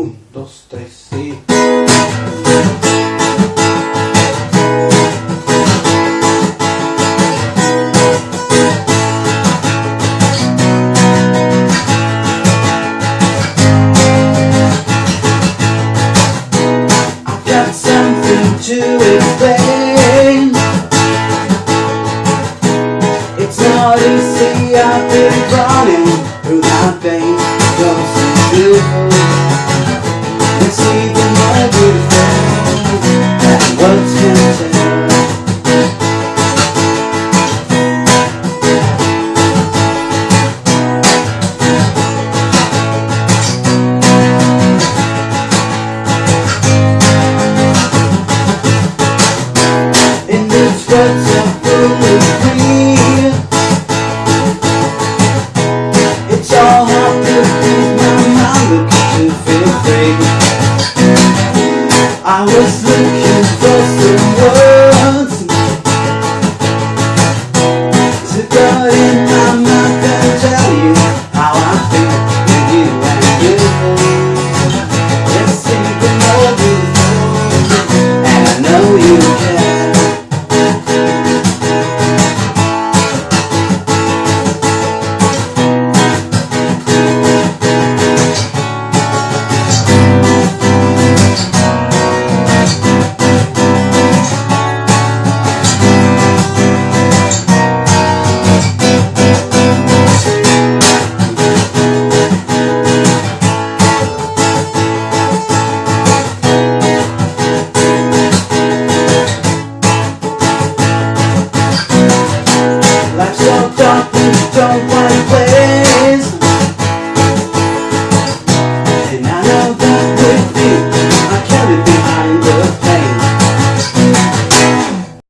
Un, dos, tres, sí. I've got something to explain. It's not easy, I've been running through my veins. Close to I was looking don't worry.